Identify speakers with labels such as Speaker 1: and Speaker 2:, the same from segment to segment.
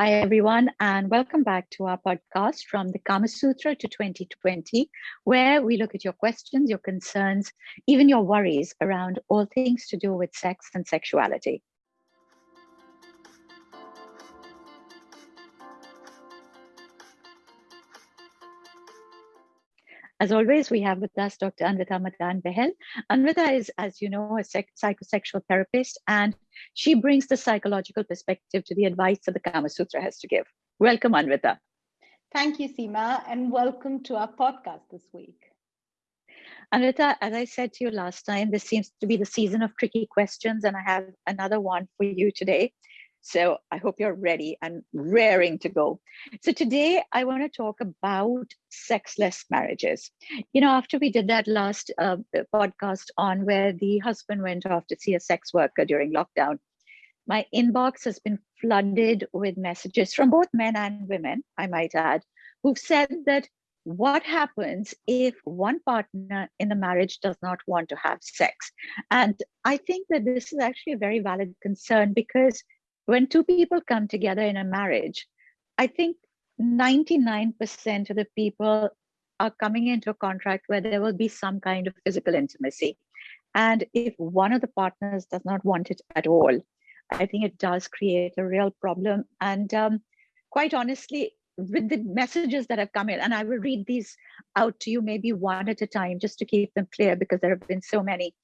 Speaker 1: Hi, everyone, and welcome back to our podcast from the Kama Sutra to 2020, where we look at your questions, your concerns, even your worries around all things to do with sex and sexuality. As always, we have with us Dr. Anvita Madan Bahl. Anvita is, as you know, a psychosexual therapist, and she brings the psychological perspective to the advice that the Kama Sutra has to give. Welcome, Anvita.
Speaker 2: Thank you, Seema, and welcome to our podcast this week.
Speaker 1: Anvita, as I said to you last time, this seems to be the season of tricky questions, and I have another one for you today. So I hope you're ready and raring to go. So today I want to talk about sexless marriages. You know, after we did that last uh, podcast on where the husband went off to see a sex worker during lockdown, my inbox has been flooded with messages from both men and women, I might add, who've said that what happens if one partner in the marriage does not want to have sex? And I think that this is actually a very valid concern because when two people come together in a marriage, I think 99% of the people are coming into a contract where there will be some kind of physical intimacy. And if one of the partners does not want it at all, I think it does create a real problem. And um, quite honestly, with the messages that have come in, and I will read these out to you maybe one at a time just to keep them clear because there have been so many.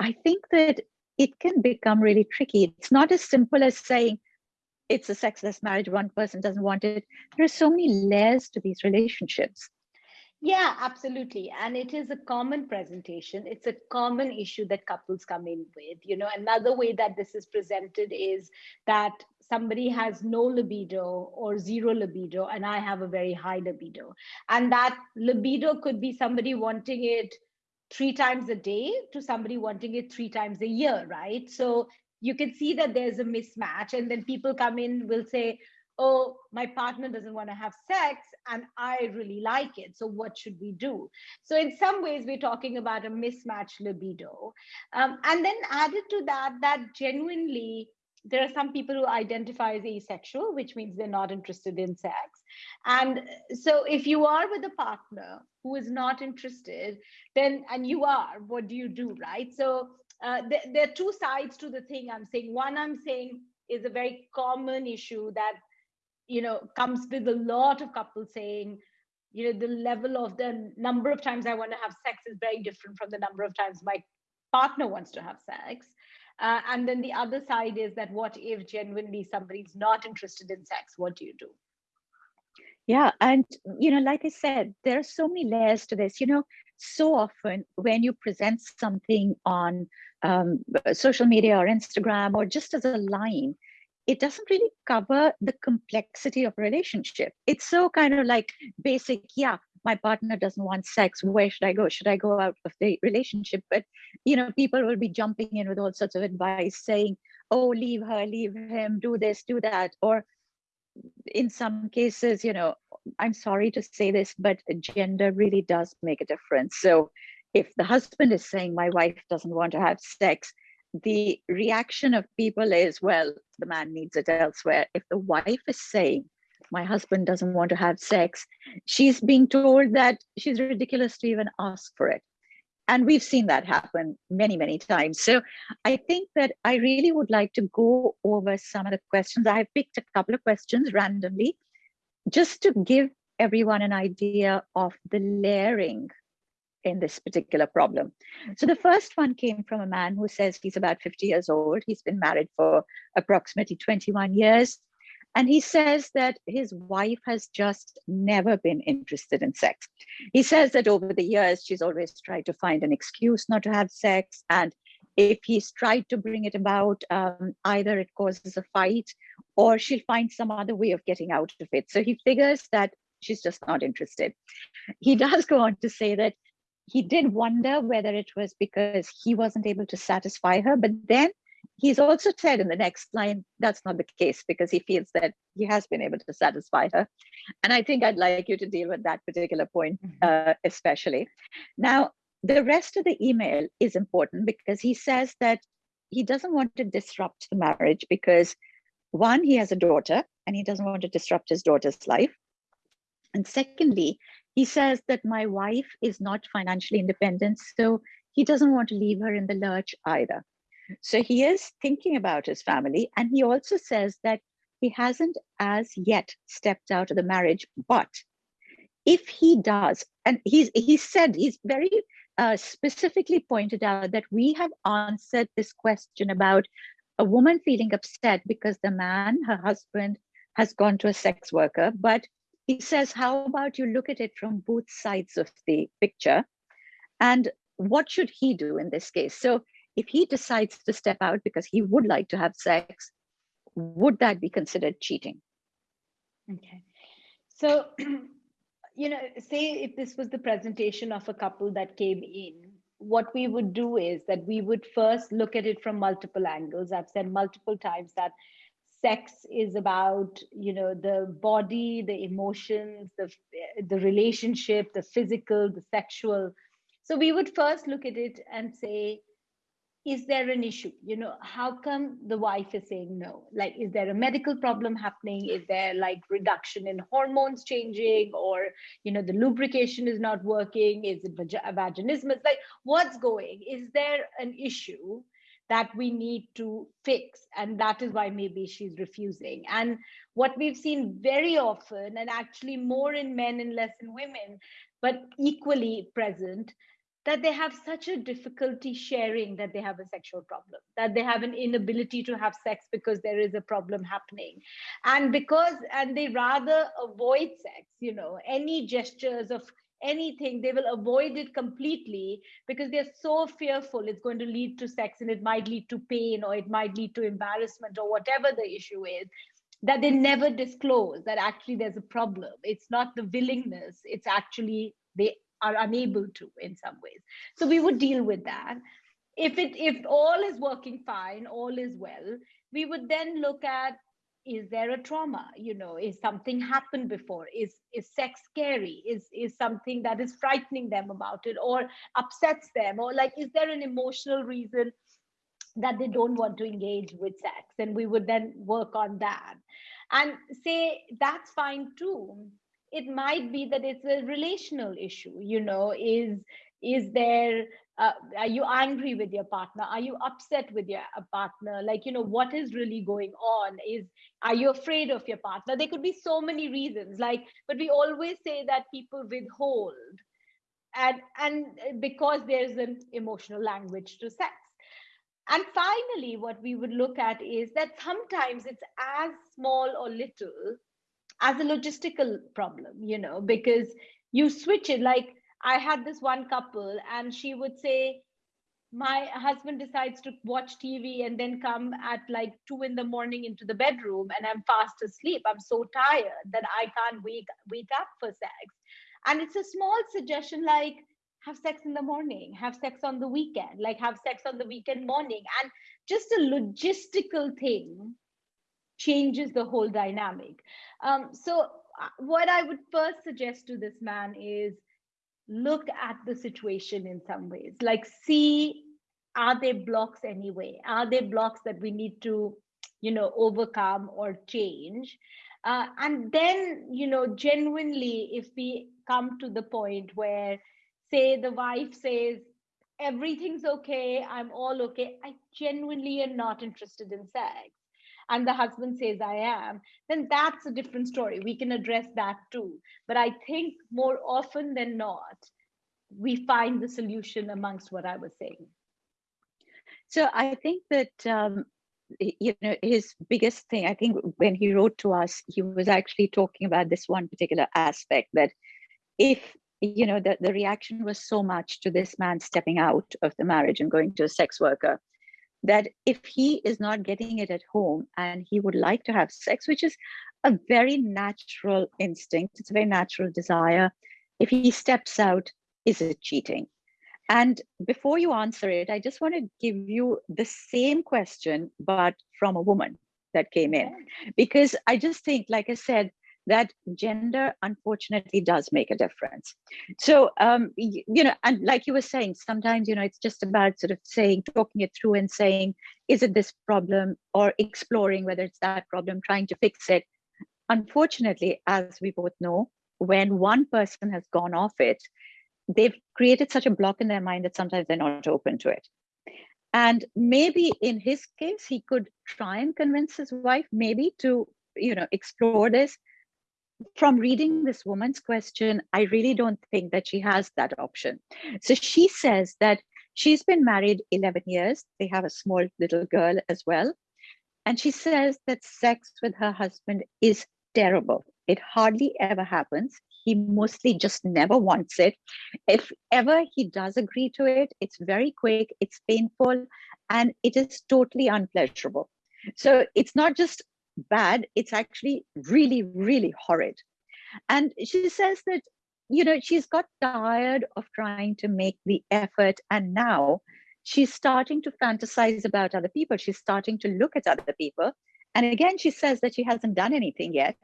Speaker 1: I think that it can become really tricky. It's not as simple as saying it's a sexless marriage, one person doesn't want it. There are so many layers to these relationships.
Speaker 2: Yeah, absolutely. And it is a common presentation. It's a common issue that couples come in with. You know, another way that this is presented is that somebody has no libido or zero libido, and I have a very high libido. And that libido could be somebody wanting it three times a day to somebody wanting it three times a year, right? So you can see that there's a mismatch. And then people come in, will say, oh, my partner doesn't want to have sex and I really like it. So what should we do? So in some ways, we're talking about a mismatched libido. Um, and then added to that, that genuinely there are some people who identify as asexual, which means they're not interested in sex. And so if you are with a partner who is not interested, then, and you are, what do you do, right? So uh, th- there are two sides to the thing I'm saying. One, I'm saying is a very common issue that, you know, comes with a lot of couples saying, you know, the level of the number of times I want to have sex is very different from the number of times my partner wants to have sex. Uh, and then the other side is that what if genuinely somebody's not interested in sex? What do you do?
Speaker 1: Yeah. And, you know, like I said, there are so many layers to this. You know, so often when you present something on um, social media or Instagram or just as a line, it doesn't really cover the complexity of relationship. It's so kind of like basic, yeah, my partner doesn't want sex. Where should I go? Should I go out of the relationship? But, you know, people will be jumping in with all sorts of advice saying, oh, leave her, leave him, do this, do that. Or in some cases, you know, I'm sorry to say this, but gender really does make a difference. So if the husband is saying, my wife doesn't want to have sex, the reaction of people is, well, the man needs it elsewhere. If the wife is saying, my husband doesn't want to have sex, she's being told that she's ridiculous to even ask for it and we've seen that happen many many times so i think that i really would like to go over some of the questions i have picked a couple of questions randomly just to give everyone an idea of the layering in this particular problem. So the first one came from a man who says he's about 50 years old. He's been married for approximately 21 years. And he says that his wife has just never been interested in sex. He says that over the years, she's always tried to find an excuse not to have sex. And if he's tried to bring it about, um, either it causes a fight or she'll find some other way of getting out of it. So he figures that she's just not interested. He does go on to say that he did wonder whether it was because he wasn't able to satisfy her, but then he's also said in the next line that's not the case because he feels that he has been able to satisfy her and i think i'd like you to deal with that particular point mm-hmm. uh, especially now the rest of the email is important because he says that he doesn't want to disrupt the marriage because one he has a daughter and he doesn't want to disrupt his daughter's life. And secondly, he says that my wife is not financially independent, so he doesn't want to leave her in the lurch either. So he is thinking about his family. And he also says that he hasn't as yet stepped out of the marriage, but if he does, and he's he said he's very uh, specifically pointed out that we have answered this question about a woman feeling upset because the man, her husband, has gone to a sex worker. But he says, how about you look at it from both sides of the picture? And what should he do in this case? So if he decides to step out because he would like to have sex, would that be considered cheating?
Speaker 2: Okay. So, you know, say if this was the presentation of a couple that came in, what we would do is that we would first look at it from multiple angles. I've said multiple times that sex is about you know the body the emotions the the relationship the physical the sexual so we would first look at it and say is there an issue? You know how come the wife is saying no? Like is there a medical problem happening? Is there like reduction in hormones changing or you know the lubrication is not working? Is it vaginismus? Like what's going? Is there an issue that we need to fix? And that is why maybe she's refusing. And what we've seen very often and actually more in men and less in women but equally present that they have such a difficulty sharing that they have a sexual problem, that they have an inability to have sex because there is a problem happening. And because, and they rather avoid sex, you know, any gestures of anything, they will avoid it completely because they're so fearful it's going to lead to sex and it might lead to pain or it might lead to embarrassment or whatever the issue is that they never disclose that actually there's a problem. It's not the willingness, it's actually they are unable to in some ways. So we would deal with that. If it if all is working fine all is well we would then look at is there a trauma? You know is something happened before? Is is sex scary? Is is something that is frightening them about it or upsets them? Or like is there an emotional reason that they don't want to engage with sex? And we would then work on that. And say that's fine too it might be that it's a relational issue you know is is there uh, are you angry with your partner? Are you upset with your uh, partner? Like you know what is really going on? Is are you afraid of your partner? There could be so many reasons like but we always say that people withhold and and because there's an emotional language to sex. And finally what we would look at is that sometimes it's as small or little as a logistical problem, you know, because you switch it. Like I had this one couple, and she would say, my husband decides to watch TV and then come at like two in the morning into the bedroom, and I'm fast asleep. I'm so tired that I can't wake wake up for sex. And it's a small suggestion like have sex in the morning, have sex on the weekend, like have sex on the weekend morning, and just a logistical thing changes the whole dynamic. Um, so uh, what I would first suggest to this man is look at the situation in some ways, like see, are there blocks anyway? Are there blocks that we need to, you know, overcome or change? Uh, and then, you know, genuinely, if we come to the point where, say, the wife says, everything's okay, I'm all okay, I genuinely am not interested in sex and the husband says i am then that's a different story. We can address that too. But i think more often than not we find the solution amongst what i was saying.
Speaker 1: So i think that um, you know his biggest thing i think when he wrote to us he was actually talking about this one particular aspect that if you know the, the reaction was so much to this man stepping out of the marriage and going to a sex worker that if he is not getting it at home and he would like to have sex, which is a very natural instinct, it's a very natural desire, if he steps out, is it cheating? And before you answer it, I just want to give you the same question, but from a woman that came in. Because I just think, like I said, that gender unfortunately does make a difference so um, you, you, know and like you were saying sometimes you know it's just about sort of saying talking it through and saying is it this problem or exploring whether it's that problem trying to fix it unfortunately, as we both know, when one person has gone off it, they've created such a block in their mind that sometimes they're not open to it. And maybe in his case, he could try and convince his wife, maybe to, you know, explore this. From reading this woman's question, I really don't think that she has that option. So she says that she's been married 11 years. They have a small little girl as well. And she says that sex with her husband is terrible. It hardly ever happens. He mostly just never wants it. If ever he does agree to it, it's very quick, it's painful, and it is totally unpleasurable. So it's not just bad, it's actually really, really horrid. And she says that, you know, she's got tired of trying to make the effort, and now she's starting to fantasize about other people. She's starting to look at other people. And again, she says that she hasn't done anything yet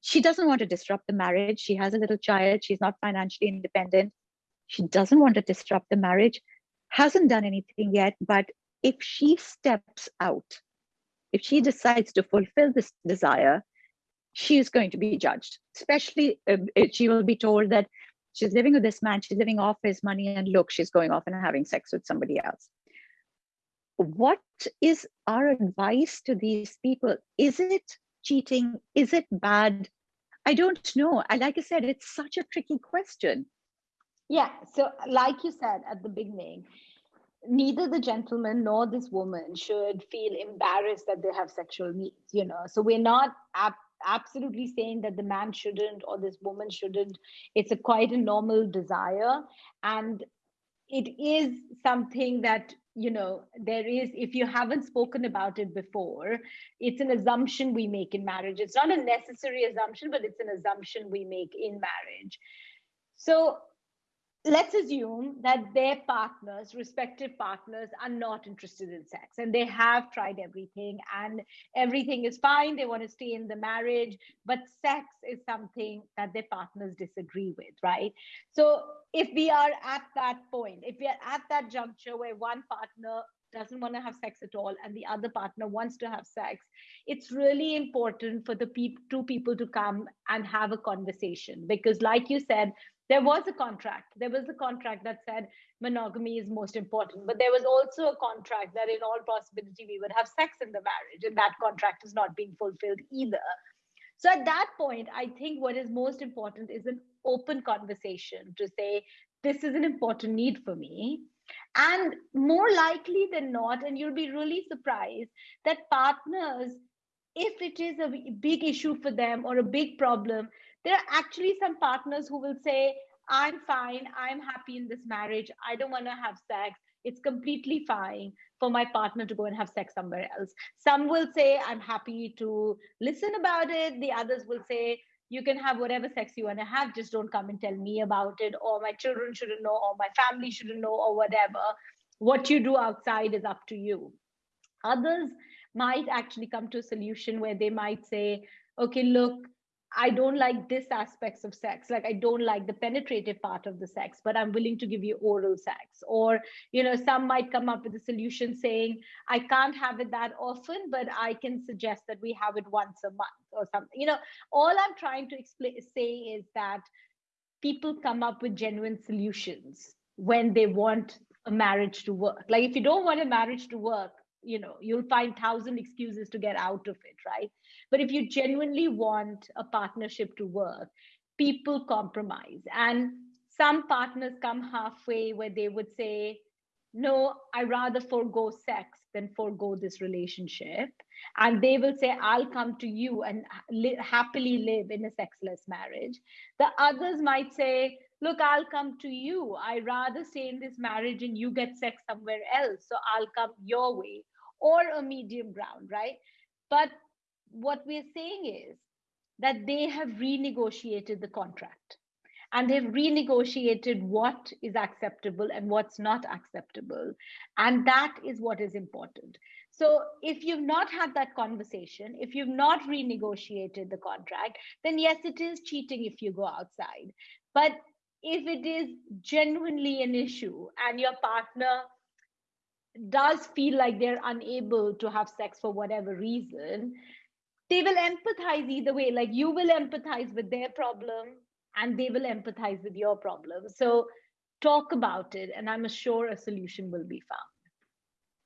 Speaker 1: she doesn't want to disrupt the marriage. She has a little child. She's not financially independent. She doesn't want to disrupt the marriage, hasn't done anything yet. But if she steps out, if she decides to fulfill this desire, she is going to be judged. Especially, uh, she will be told that she's living with this man, she's living off his money, and look, she's going off and having sex with somebody else. What is our advice to these people? Is it cheating? Is it bad? I don't know. I like I said, it's such a tricky question.
Speaker 2: Yeah. So, like you said at the beginning, neither the gentleman nor this woman should feel embarrassed that they have sexual needs. You know, so we're not ap- absolutely saying that the man shouldn't or this woman shouldn't. It's a quite a normal desire, and it is something that you know there is if you haven't spoken about it before it's an assumption we make in marriage it's not a necessary assumption but it's an assumption we make in marriage so let's assume that their partners, respective partners, are not interested in sex and they have tried everything and everything is fine. They want to stay in the marriage, but sex is something that their partners disagree with, right? So if we are at that point, if we are at that juncture where one partner doesn't want to have sex at all and the other partner wants to have sex it's really important for the pe- two people to come and have a conversation because like you said there was a contract. There was a contract that said monogamy is most important but there was also a contract that in all possibility we would have sex in the marriage and that contract is not being fulfilled either. So at that point i think what is most important is an open conversation to say this is an important need for me and more likely than not and you'll be really surprised that partners if it is a big issue for them or a big problem there are actually some partners who will say i'm fine. I'm happy in this marriage. I don't want to have sex. It's completely fine for my partner to go and have sex somewhere else. Some will say i'm happy to listen about it. The others will say you can have whatever sex you want to have. Just don't come and tell me about it or my children shouldn't know or my family shouldn't know or whatever. What you do outside is up to you. Others might actually come to a solution where they might say okay look I don't like this aspects of sex. Like I don't like the penetrative part of the sex, but I'm willing to give you oral sex. Or, you know, some might come up with a solution saying, I can't have it that often, but I can suggest that we have it once a month or something. You know, all I'm trying to explain say is that people come up with genuine solutions when they want a marriage to work. Like if you don't want a marriage to work, you know you'll find thousand excuses to get out of it right but if you genuinely want a partnership to work people compromise. And some partners come halfway where they would say no i rather forego sex than forego this relationship. And they will say i'll come to you and li- happily live in a sexless marriage. The others might say look i'll come to you. I rather stay in this marriage and you get sex somewhere else. So i'll come your way. Or a medium ground, right? But what we're saying is that they have renegotiated the contract and they've renegotiated what is acceptable and what's not acceptable. And that is what is important. So if you've not had that conversation, if you've not renegotiated the contract, then yes, it is cheating if you go outside. But if it is genuinely an issue and your partner does feel like they're unable to have sex for whatever reason, they will empathize either way. Like you will empathize with their problem and they will empathize with your problem. So talk about it, and I'm sure a solution will be found.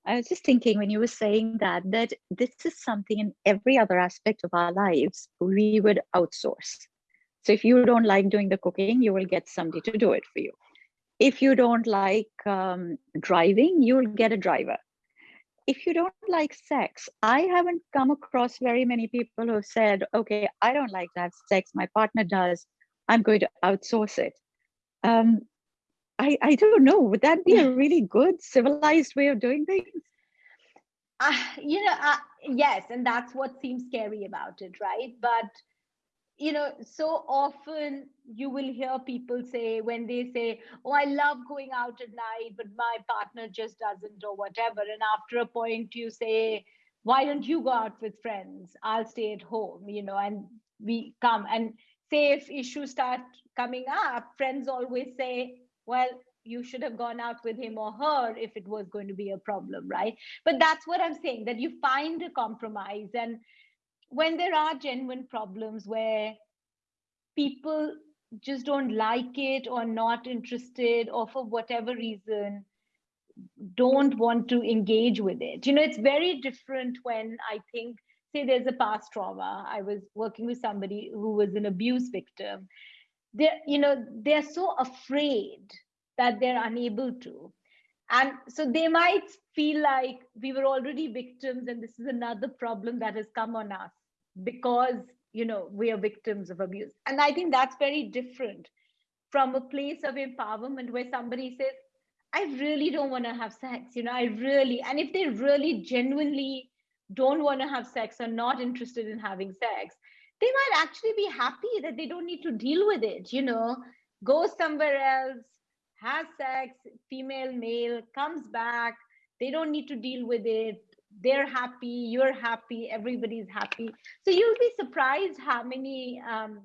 Speaker 1: I was just thinking when you were saying that, that this is something in every other aspect of our lives we would outsource. So if you don't like doing the cooking, you will get somebody to do it for you. If you don't like um, driving, you'll get a driver. If you don't like sex, I haven't come across very many people who said, okay, I don't like to have sex, my partner does, I'm going to outsource it. Um, I, I don't know. Would that be a really good civilized way of doing things?
Speaker 2: Uh, you know, uh, yes, and that's what seems scary about it, right? But you know, so often you will hear people say when they say, "Oh, I love going out at night, but my partner just doesn't," or whatever. And after a point, you say, "Why don't you go out with friends? I'll stay at home," you know, and we come and say if issues start coming up, friends always say, well you should have gone out with him or her if it was going to be a problem right but that's what i'm saying that you find a compromise and when there are genuine problems where people just don't like it or not interested or for whatever reason don't want to engage with it. You know it's very different when i think say there's a past trauma. I was working with somebody who was an abuse victim. They're you know they're so afraid that they're unable to. And so they might feel like we were already victims and this is another problem that has come on us because you know we are victims of abuse. And i think that's very different from a place of empowerment where somebody says i really don't want to have sex you know i really and if they really genuinely don't want to have sex or not interested in having sex they might actually be happy that they don't need to deal with it you know. Go somewhere else has sex female male comes back they don't need to deal with it they're happy you're happy everybody's happy. So you'll be surprised how many um,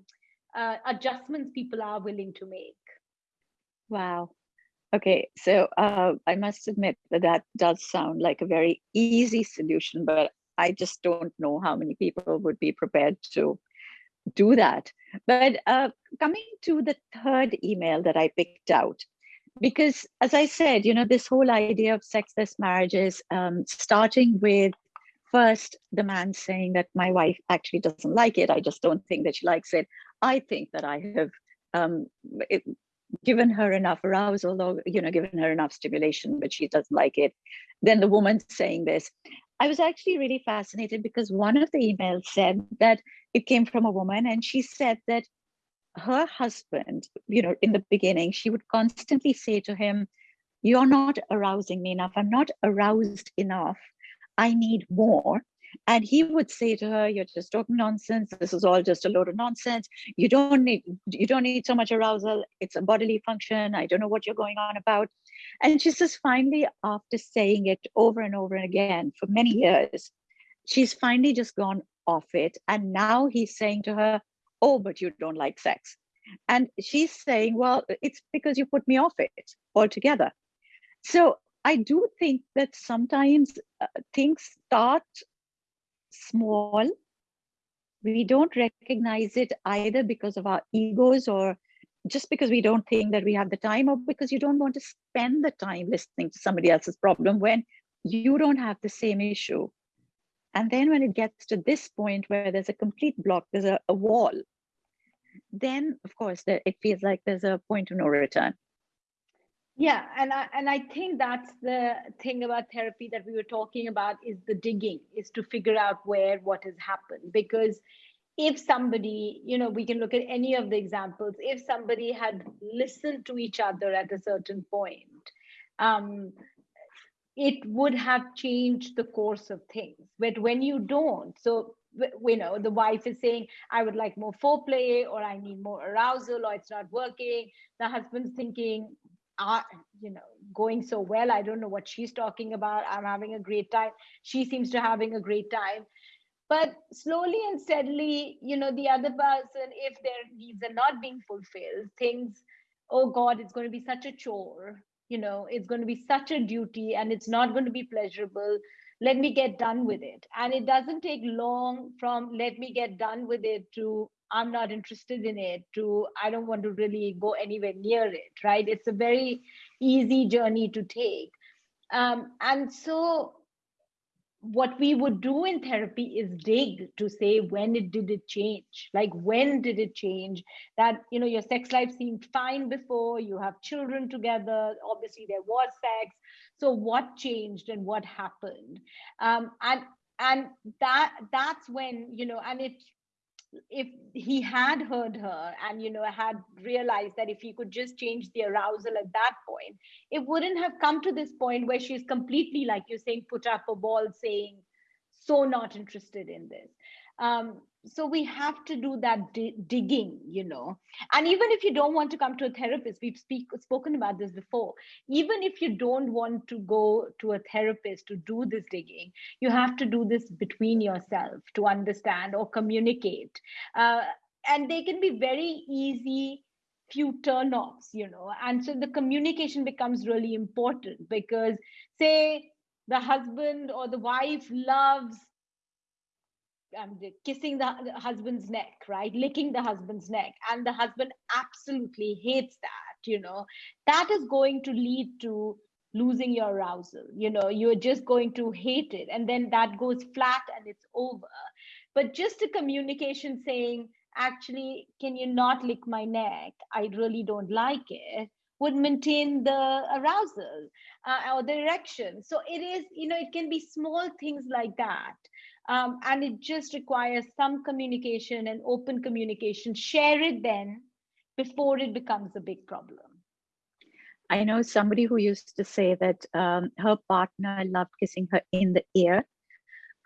Speaker 2: uh, adjustments people are willing to make.
Speaker 1: Wow. Okay so uh, i must admit that that does sound like a very easy solution but I just don't know how many people would be prepared to do that. But uh, coming to the third email that I picked out, because as I said, you know, this whole idea of sexless marriages, um, starting with first the man saying that my wife actually doesn't like it. I just don't think that she likes it. I think that I have um, it, given her enough arousal or, you know, given her enough stimulation, but she doesn't like it. Then the woman saying this. I was actually really fascinated because one of the emails said that it came from a woman and she said that her husband, you know, in the beginning, she would constantly say to him, You're not arousing me enough. I'm not aroused enough. I need more. And he would say to her, You're just talking nonsense. This is all just a load of nonsense. You don't need you don't need so much arousal. It's a bodily function. I don't know what you're going on about. And she says, finally, after saying it over and over and again for many years, she's finally just gone off it. And now he's saying to her, Oh, but you don't like sex. And she's saying, Well, it's because you put me off it altogether. So I do think that sometimes uh, things start small. We don't recognize it either because of our egos or just because we don't think that we have the time or because you don't want to spend the time listening to somebody else's problem when you don't have the same issue and then when it gets to this point where there's a complete block there's a, a wall then of course there, it feels like there's a point of no return.
Speaker 2: Yeah and i and i think that's the thing about therapy that we were talking about is the digging is to figure out where what has happened. Because if somebody, you know, we can look at any of the examples, if somebody had listened to each other at a certain point, um, it would have changed the course of things. But when you don't, so you know, the wife is saying, I would like more foreplay, or I need more arousal, or it's not working. The husband's thinking, ah, you know, going so well. I don't know what she's talking about. I'm having a great time. She seems to having a great time but slowly and steadily you know the other person if their needs are not being fulfilled things oh god it's going to be such a chore you know it's going to be such a duty and it's not going to be pleasurable. Let me get done with it. And it doesn't take long from let me get done with it to i'm not interested in it to i don't want to really go anywhere near it right? It's a very easy journey to take. Um, and so what we would do in therapy is dig to say when it did it change? Like when did it change? That you know your sex life seemed fine before you have children together obviously there was sex. So what changed and what happened? Um, and and that that's when you know and it if he had heard her and you know had realized that if he could just change the arousal at that point it wouldn't have come to this point where she's completely like you're saying put up a ball saying so not interested in this um, so we have to do that di- digging you know. And even if you don't want to come to a therapist we've speak, spoken about this before. Even if you don't want to go to a therapist to do this digging you have to do this between yourself to understand or communicate. Uh, and they can be very easy few turn-offs you know. And so the communication becomes really important because say the husband or the wife loves um, kissing the, the husband's neck, right? Licking the husband's neck. And the husband absolutely hates that, you know, that is going to lead to losing your arousal. You know, you're just going to hate it. And then that goes flat and it's over. But just a communication saying, actually, can you not lick my neck? I really don't like it would maintain the arousal uh, or the erection. So it is, you know, it can be small things like that um, and it just requires some communication and open communication. Share it then before it becomes a big problem.
Speaker 1: I know somebody who used to say that um, her partner loved kissing her in the ear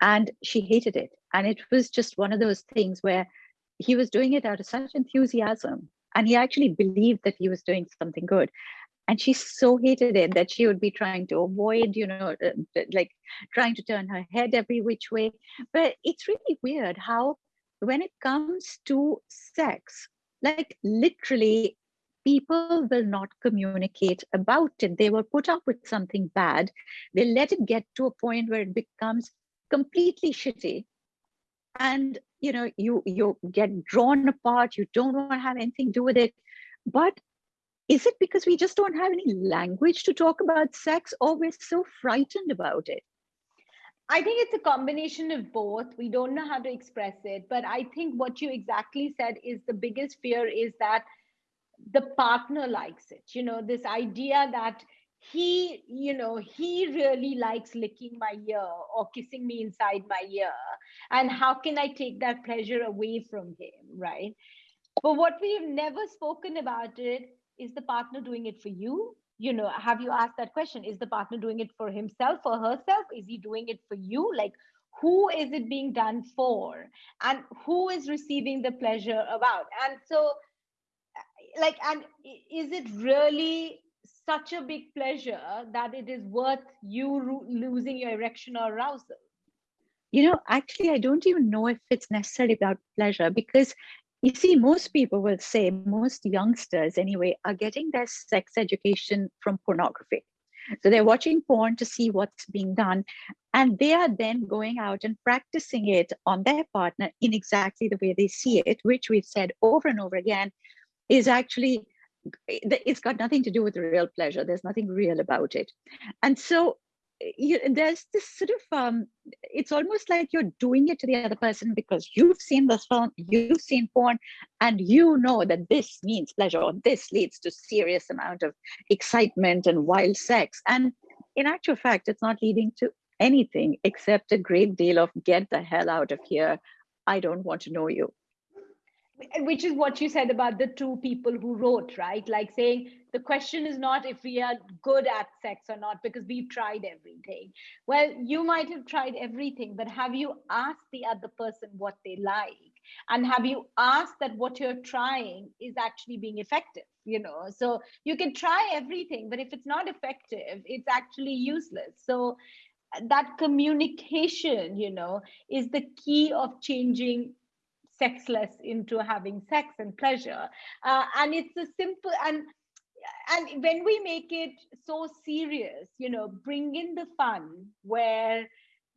Speaker 1: and she hated it. And it was just one of those things where he was doing it out of such enthusiasm and he actually believed that he was doing something good and she so hated it that she would be trying to avoid you know uh, like trying to turn her head every which way. But it's really weird how when it comes to sex like literally people will not communicate about it. They will put up with something bad. They let it get to a point where it becomes completely shitty. And you know you you get drawn apart. You don't want to have anything to do with it. But is it because we just don't have any language to talk about sex or we're so frightened about it?
Speaker 2: I think it's a combination of both. We don't know how to express it but i think what you exactly said is the biggest fear is that the partner likes it. You know this idea that he you know he really likes licking my ear or kissing me inside my ear and how can i take that pleasure away from him right? But what we've never spoken about it is the partner doing it for you? You know have you asked that question? Is the partner doing it for himself or herself? Is he doing it for you? Like who is it being done for? And who is receiving the pleasure about? And so like and is it really such a big pleasure that it is worth you losing your erection or arousal?
Speaker 1: You know actually i don't even know if it's necessarily about pleasure because you see, most people will say, most youngsters anyway, are getting their sex education from pornography. So they're watching porn to see what's being done. And they are then going out and practicing it on their partner in exactly the way they see it, which we've said over and over again is actually, it's got nothing to do with real pleasure. There's nothing real about it. And so you, there's this sort of um, it's almost like you're doing it to the other person because you've seen this film you've seen porn and you know that this means pleasure or this leads to serious amount of excitement and wild sex. And in actual fact it's not leading to anything except a great deal of get the hell out of here. I don't want to know you
Speaker 2: which is what you said about the two people who wrote right? Like saying the question is not if we are good at sex or not because we've tried everything. Well you might have tried everything but have you asked the other person what they like? And have you asked that what you're trying is actually being effective you know? So you can try everything but if it's not effective it's actually useless. So that communication you know is the key of changing sexless into having sex and pleasure. Uh, and it's a simple and and when we make it so serious you know bring in the fun where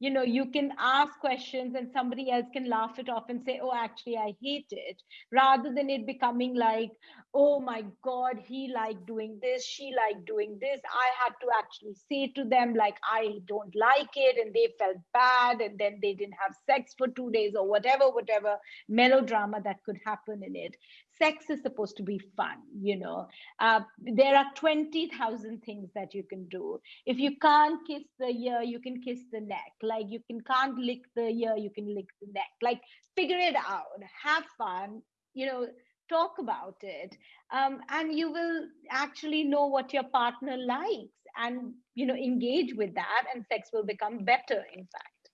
Speaker 2: you know you can ask questions and somebody else can laugh it off and say oh actually i hate it rather than it becoming like oh my god he liked doing this she liked doing this. I had to actually say to them like i don't like it and they felt bad and then they didn't have sex for 2 days or whatever whatever melodrama that could happen in it sex is supposed to be fun you know. Uh, there are 20000 things that you can do. If you can't kiss the ear you can kiss the neck. Like you can can't lick the ear you can lick the neck. Like figure it out. Have fun you know talk about it. Um, and you will actually know what your partner likes and you know engage with that and sex will become better in fact.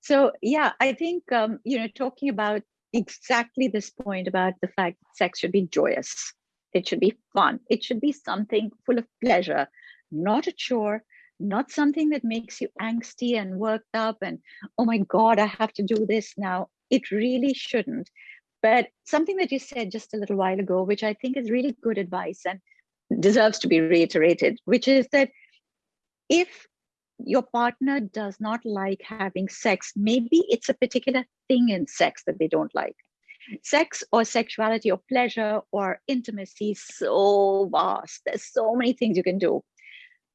Speaker 1: So yeah i think um, you know talking about exactly this point about the fact sex should be joyous. It should be fun. It should be something full of pleasure, not a chore, not something that makes you angsty and worked up and, oh my God, I have to do this now. It really shouldn't. But something that you said just a little while ago, which I think is really good advice and deserves to be reiterated, which is that if your partner does not like having sex, maybe it's a particular thing in sex that they don't like. Sex or sexuality or pleasure or intimacy so vast. There's so many things you can do.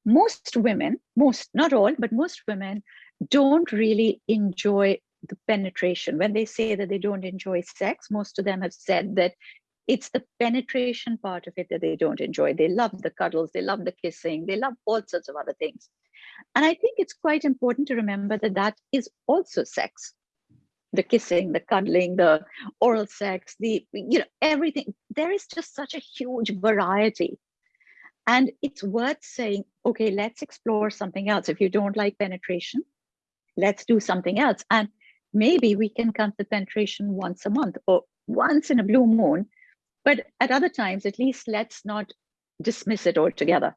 Speaker 1: Most women, most, not all, but most women don't really enjoy the penetration. When they say that they don't enjoy sex, most of them have said that it's the penetration part of it that they don't enjoy. They love the cuddles, they love the kissing, they love all sorts of other things. And I think it's quite important to remember that that is also sex. The kissing, the cuddling, the oral sex, the, you know, everything. There is just such a huge variety. And it's worth saying, okay, let's explore something else. If you don't like penetration, let's do something else. And maybe we can come to penetration once a month or once in a blue moon but at other times, at least let's not dismiss it altogether.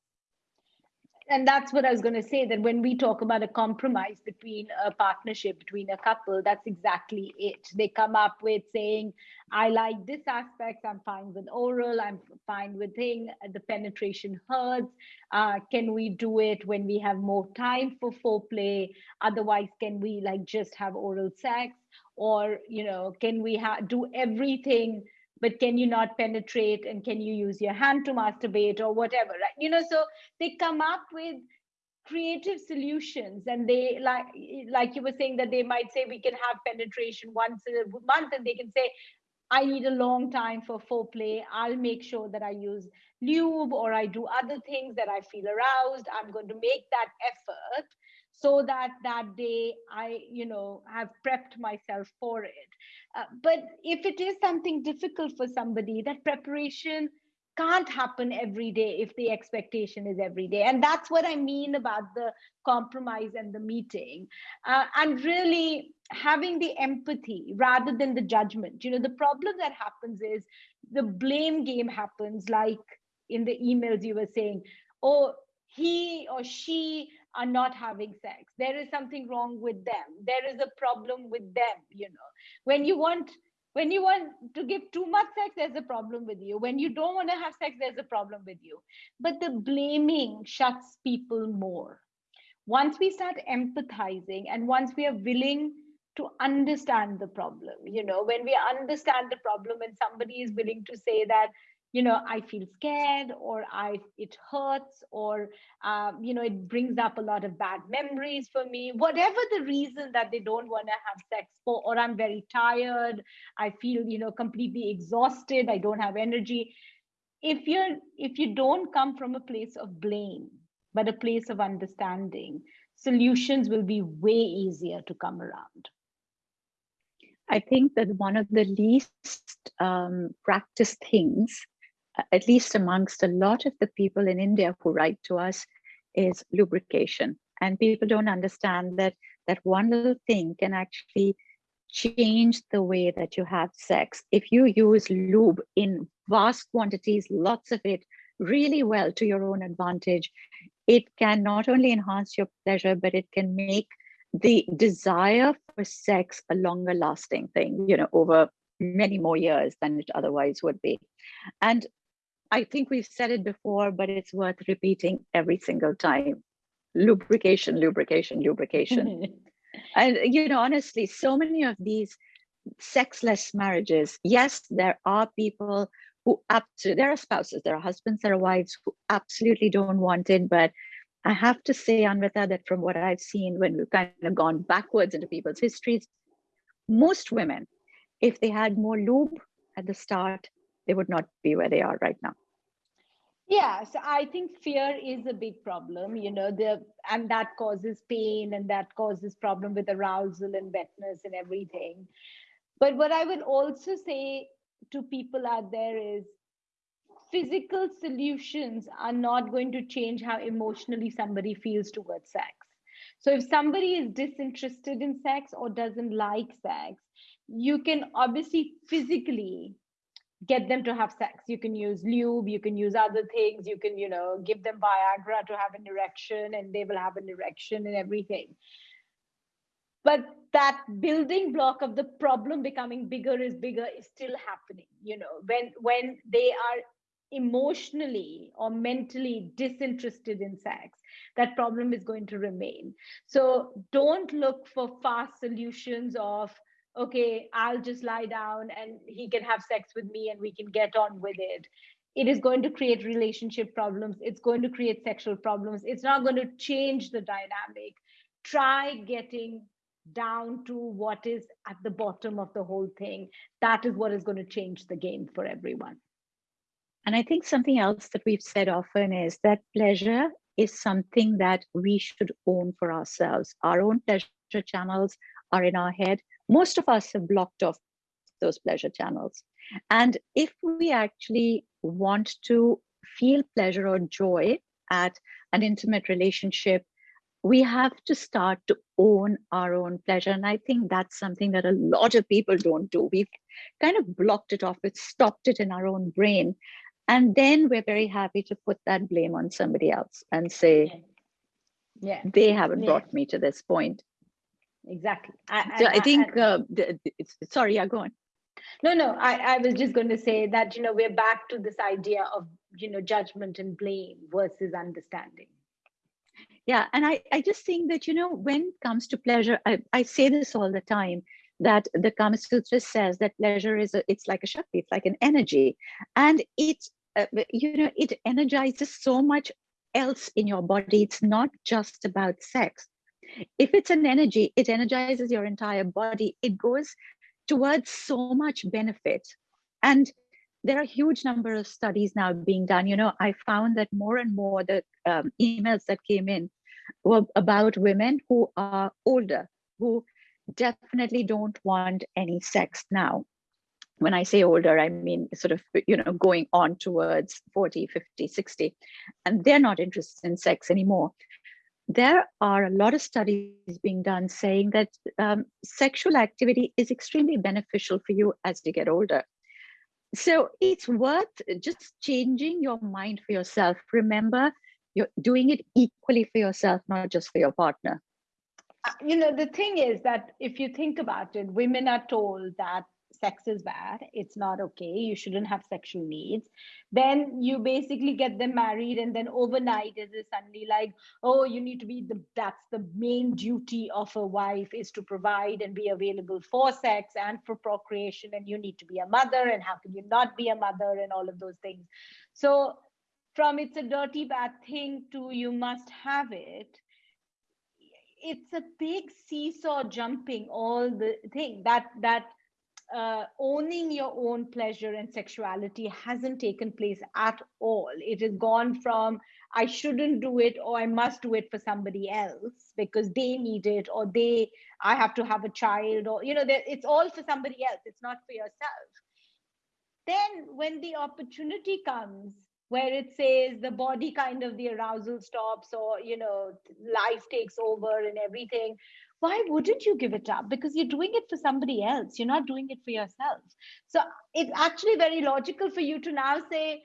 Speaker 2: And that's what I was going to say that when we talk about a compromise between a partnership, between a couple, that's exactly it. They come up with saying, I like this aspect, I'm fine with oral, I'm fine with thing, the penetration hurts. Uh, can we do it when we have more time for foreplay? Otherwise, can we like just have oral sex? Or, you know, can we ha- do everything but can you not penetrate and can you use your hand to masturbate or whatever right? You know so they come up with creative solutions and they like like you were saying that they might say we can have penetration once a month and they can say i need a long time for foreplay. I'll make sure that i use lube or i do other things that i feel aroused. I'm going to make that effort so that that day i you know have prepped myself for it. Uh, but if it is something difficult for somebody that preparation can't happen every day if the expectation is every day. And that's what i mean about the compromise and the meeting. Uh, and really having the empathy rather than the judgment. You know the problem that happens is the blame game happens like in the emails you were saying oh he or she are not having sex. There is something wrong with them. There is a problem with them you know. When you want when you want to give too much sex there's a problem with you. When you don't want to have sex there's a problem with you. But the blaming shuts people more. Once we start empathizing and once we are willing to understand the problem you know when we understand the problem and somebody is willing to say that you know i feel scared or i it hurts or um, you know it brings up a lot of bad memories for me. Whatever the reason that they don't want to have sex for or i'm very tired i feel you know completely exhausted i don't have energy. If you're if you don't come from a place of blame but a place of understanding solutions will be way easier to come around.
Speaker 1: I think that one of the least um, practiced things at least amongst a lot of the people in India who write to us, is lubrication. And people don't understand that that one little thing can actually change the way that you have sex. If you use lube in vast quantities, lots of it, really well to your own advantage, it can not only enhance your pleasure, but it can make the desire for sex a longer lasting thing, you know, over many more years than it otherwise would be. And I think we've said it before, but it's worth repeating every single time. lubrication lubrication lubrication and you know honestly so many of these sexless marriages yes there are people who absolutely there are spouses there are husbands there are wives who absolutely don't want it but i have to say anvita that from what i've seen when we've kind of gone backwards into people's histories most women if they had more lube at the start they would not be where they are right now.
Speaker 2: Yeah so i think fear is a big problem you know the and that causes pain and that causes problem with arousal and wetness and everything. But what i would also say to people out there is physical solutions are not going to change how emotionally somebody feels towards sex. So if somebody is disinterested in sex or doesn't like sex you can obviously physically get them to have sex. You can use lube you can use other things you can you know give them viagra to have an erection and they will have an erection and everything. But that building block of the problem becoming bigger is bigger is still happening you know. When when they are emotionally or mentally disinterested in sex that problem is going to remain. So don't look for fast solutions of okay, I'll just lie down and he can have sex with me and we can get on with it. It is going to create relationship problems. It's going to create sexual problems. It's not going to change the dynamic. Try getting down to what is at the bottom of the whole thing. That is what is going to change the game for everyone.
Speaker 1: And I think something else that we've said often is that pleasure is something that we should own for ourselves. Our own pleasure channels are in our head most of us have blocked off those pleasure channels. And if we actually want to feel pleasure or joy at an intimate relationship, we have to start to own our own pleasure. And I think that's something that a lot of people don't do. We've kind of blocked it off, we've stopped it in our own brain. And then we're very happy to put that blame on somebody else and say, yeah. they haven't yeah. brought me to this point
Speaker 2: exactly.
Speaker 1: I, so I, I think uh, sorry yeah go on.
Speaker 2: No no I, I was just going to say that you know we're back to this idea of you know judgment and blame versus understanding.
Speaker 1: Yeah and i i just think that you know when it comes to pleasure i, I say this all the time that the kama sutra says that pleasure is a, it's like a shakti it's like an energy. And it uh, you know it energizes so much else in your body. It's not just about sex if it's an energy, it energizes your entire body. It goes towards so much benefit. And there are a huge number of studies now being done. You know, I found that more and more the um, emails that came in were about women who are older, who definitely don't want any sex now. When I say older, I mean sort of, you know, going on towards 40, 50, 60, and they're not interested in sex anymore there are a lot of studies being done saying that um, sexual activity is extremely beneficial for you as you get older. So it's worth just changing your mind for yourself. Remember, you're doing it equally for yourself, not just for your partner.
Speaker 2: Uh, you know, the thing is that if you think about it, women are told that sex is bad it's not okay you shouldn't have sexual needs then you basically get them married and then overnight it is suddenly like oh you need to be the that's the main duty of a wife is to provide and be available for sex and for procreation and you need to be a mother and how can you not be a mother and all of those things. So from it's a dirty bad thing to you must have it it's a big seesaw jumping all the thing that that uh, owning your own pleasure and sexuality hasn't taken place at all. It has gone from I shouldn't do it or I must do it for somebody else because they need it or they I have to have a child or you know it's all for somebody else. It's not for yourself. Then when the opportunity comes where it says the body kind of the arousal stops or you know life takes over and everything why wouldn't you give it up? Because you're doing it for somebody else. You're not doing it for yourself. So it's actually very logical for you to now say,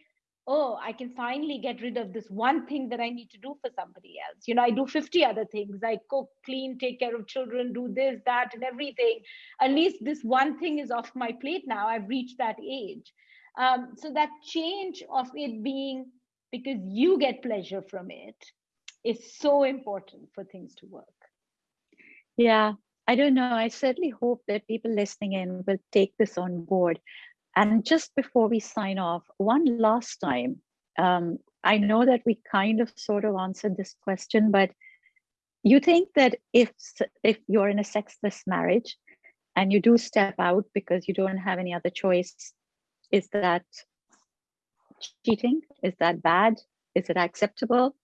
Speaker 2: oh, I can finally get rid of this one thing that I need to do for somebody else. You know, I do 50 other things. I cook, clean, take care of children, do this, that, and everything. At least this one thing is off my plate now. I've reached that age. Um, so that change of it being because you get pleasure from it is so important for things to work.
Speaker 1: Yeah, I don't know. I certainly hope that people listening in will take this on board. And just before we sign off, one last time, um, I know that we kind of sort of answered this question, but you think that if if you're in a sexless marriage and you do step out because you don't have any other choice, is that cheating? Is that bad? Is it acceptable?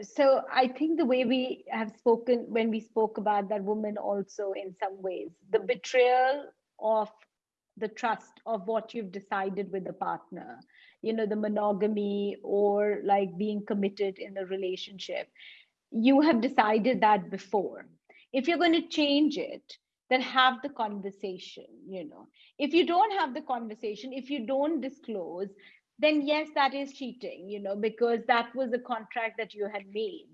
Speaker 2: So I think the way we have spoken when we spoke about that woman also in some ways, the mm. betrayal of the trust of what you've decided with the partner, you know, the monogamy or like being committed in the relationship. You have decided that before. If you're going to change it, then have the conversation you know if you don't have the conversation if you don't disclose then yes that is cheating you know because that was a contract that you had made.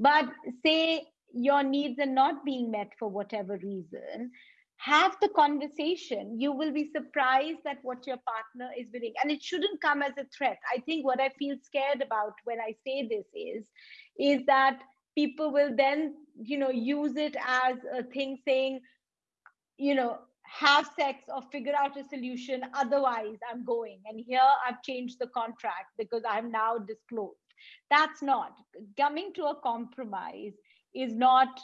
Speaker 2: But say your needs are not being met for whatever reason have the conversation. You will be surprised at what your partner is willing and it shouldn't come as a threat. I think what i feel scared about when i say this is is that people will then you know use it as a thing saying you know have sex or figure out a solution otherwise i'm going. And here i've changed the contract because i'm now disclosed. That's not coming to a compromise is not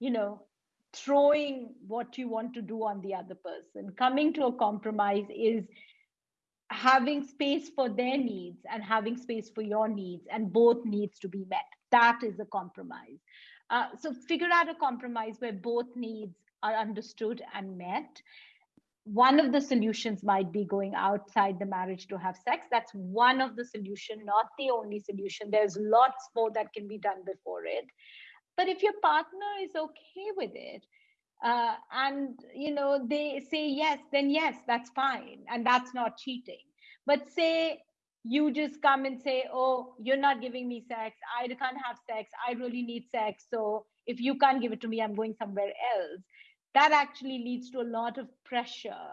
Speaker 2: you know throwing what you want to do on the other person. Coming to a compromise is having space for their needs and having space for your needs and both needs to be met. That is a compromise. Uh, so figure out a compromise where both needs are understood and met one of the solutions might be going outside the marriage to have sex. That's one of the solution not the only solution. There's lots more that can be done before it. But if your partner is okay with it uh, and you know they say yes then yes that's fine and that's not cheating. But say you just come and say oh you're not giving me sex. I can't have sex. I really need sex. So if you can't give it to me i'm going somewhere else that actually leads to a lot of pressure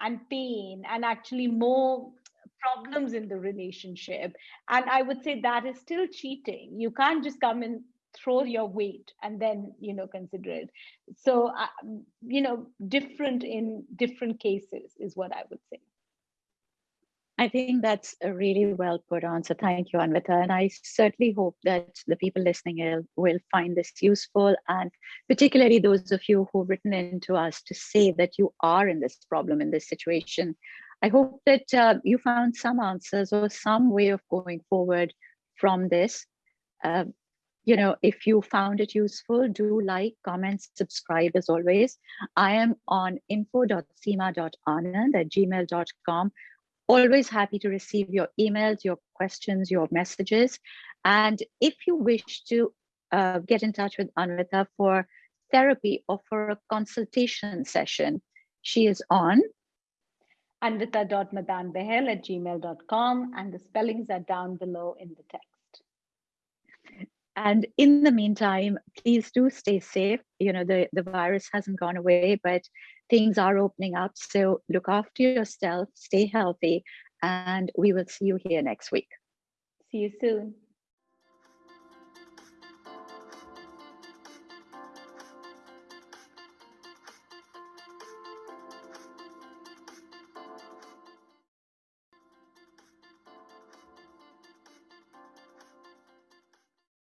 Speaker 2: and pain and actually more problems in the relationship. And i would say that is still cheating. You can't just come and throw your weight and then you know consider it. So uh, you know different in different cases is what i would say
Speaker 1: I think that's a really well put answer. Thank you, Anvita. And I certainly hope that the people listening will find this useful, and particularly those of you who've written in to us to say that you are in this problem, in this situation. I hope that uh, you found some answers or some way of going forward from this. Uh, you know, if you found it useful, do like, comment, subscribe as always. I am on info.seema.anand at gmail.com always happy to receive your emails, your questions, your messages. And if you wish to uh, get in touch with Anvita for therapy or for a consultation session, she is on
Speaker 2: anvita.madanbahl at gmail.com and the spellings are down below in the text.
Speaker 1: And in the meantime, please do stay safe. You know, the, the virus hasn't gone away, but things are opening up. So look after yourself, stay healthy, and we will see you here next week.
Speaker 2: See you soon.